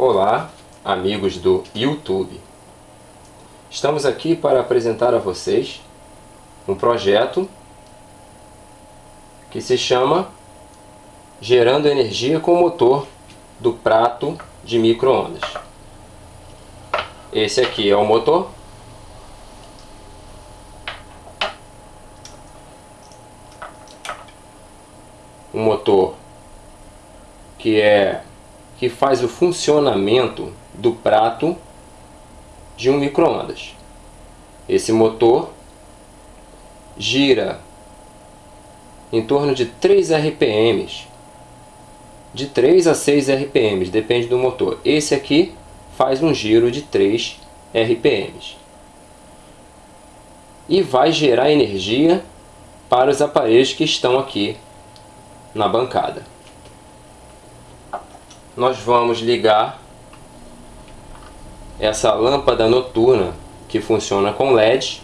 Olá, amigos do YouTube. Estamos aqui para apresentar a vocês um projeto que se chama Gerando Energia com Motor do Prato de Microondas. Esse aqui é o motor. Um motor que é que faz o funcionamento do prato de um microondas. Esse motor gira em torno de 3 RPMs, de 3 a 6 RPMs, depende do motor. Esse aqui faz um giro de 3 RPMs. E vai gerar energia para os aparelhos que estão aqui na bancada nós vamos ligar essa lâmpada noturna que funciona com LED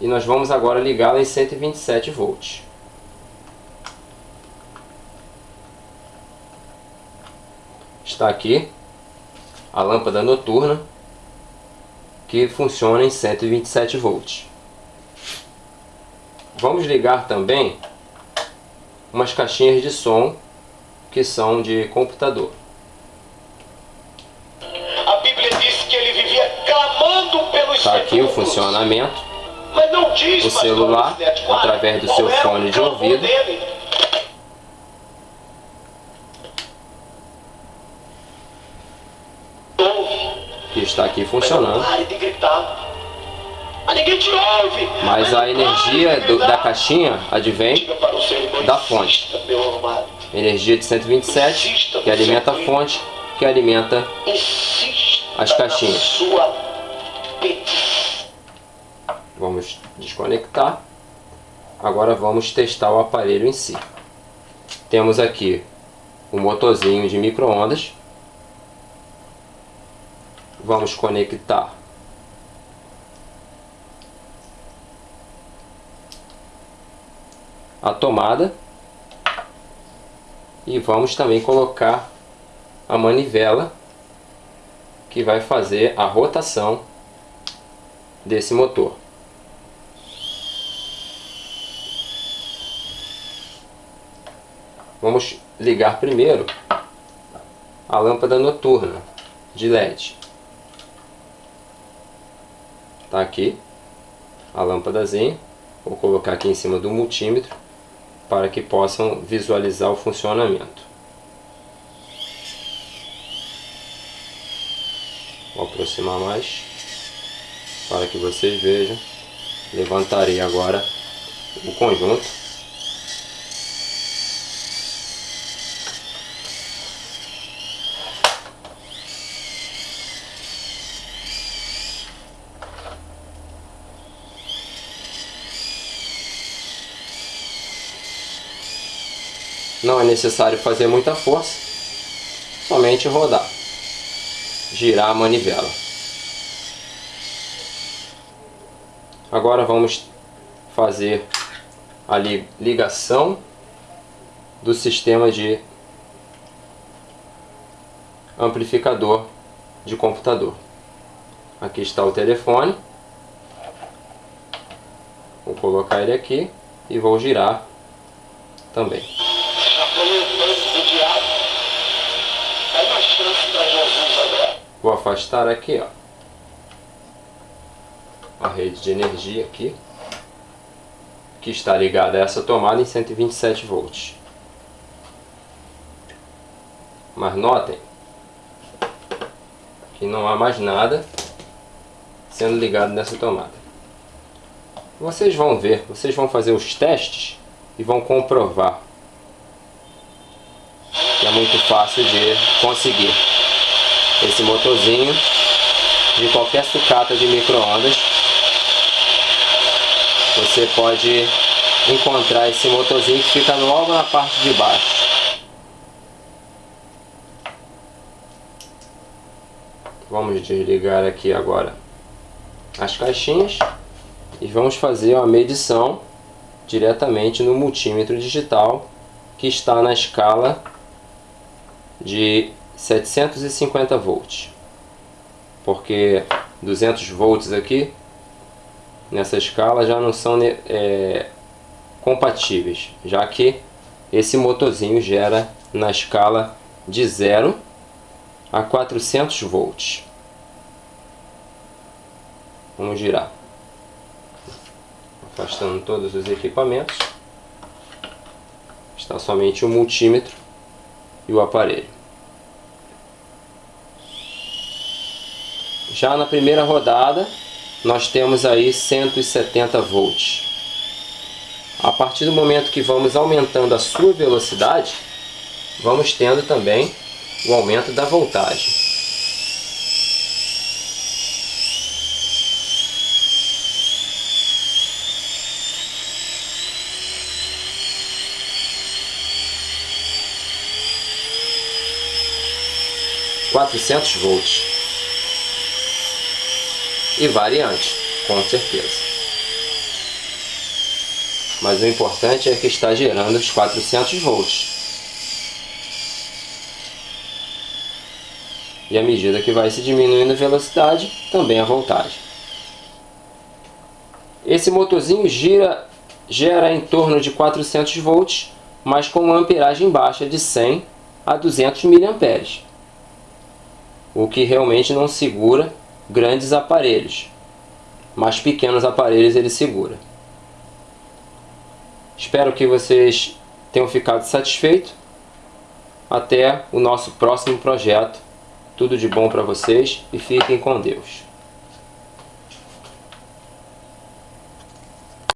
e nós vamos agora ligá-la em 127 volts. Está aqui a lâmpada noturna que funciona em 127 volts. Vamos ligar também umas caixinhas de som que são de computador. A Bíblia diz que ele vivia clamando pelos Está aqui o funcionamento. Diz, o celular, através do seu fone de ouvido. Dele. Que está aqui funcionando. Mas a energia do, da caixinha advém da fonte energia de 127, que alimenta a fonte, que alimenta as caixinhas. Vamos desconectar. Agora vamos testar o aparelho em si. Temos aqui o motorzinho de microondas. Vamos conectar a tomada e vamos também colocar a manivela que vai fazer a rotação desse motor. Vamos ligar primeiro a lâmpada noturna de LED. Está aqui a lâmpadazinha. Vou colocar aqui em cima do multímetro para que possam visualizar o funcionamento. Vou aproximar mais para que vocês vejam. Levantarei agora o conjunto Não é necessário fazer muita força, somente rodar, girar a manivela. Agora vamos fazer a ligação do sistema de amplificador de computador. Aqui está o telefone. Vou colocar ele aqui e vou girar também. Vou afastar aqui, ó. A rede de energia aqui. Que está ligada a essa tomada em 127 volts. Mas notem que não há mais nada sendo ligado nessa tomada. Vocês vão ver, vocês vão fazer os testes e vão comprovar que é muito fácil de conseguir esse motorzinho de qualquer sucata de microondas. Você pode encontrar esse motorzinho que fica logo na parte de baixo. Vamos desligar aqui agora as caixinhas e vamos fazer uma medição diretamente no multímetro digital que está na escala de 750 volts. Porque 200 volts aqui, nessa escala, já não são é, compatíveis. Já que esse motorzinho gera na escala de 0 a 400 volts. Vamos girar. Afastando todos os equipamentos. Está somente o multímetro e o aparelho. Já na primeira rodada, nós temos aí 170 volts. A partir do momento que vamos aumentando a sua velocidade, vamos tendo também o aumento da voltagem. Quatrocentos volts e variante, com certeza. Mas o importante é que está gerando os 400 volts. E à medida que vai se diminuindo a velocidade, também a voltagem. Esse motorzinho gira, gera em torno de 400 volts, mas com uma amperagem baixa de 100 a 200 mA. O que realmente não segura grandes aparelhos, mas pequenos aparelhos ele segura. Espero que vocês tenham ficado satisfeitos. Até o nosso próximo projeto tudo de bom para vocês e fiquem com Deus.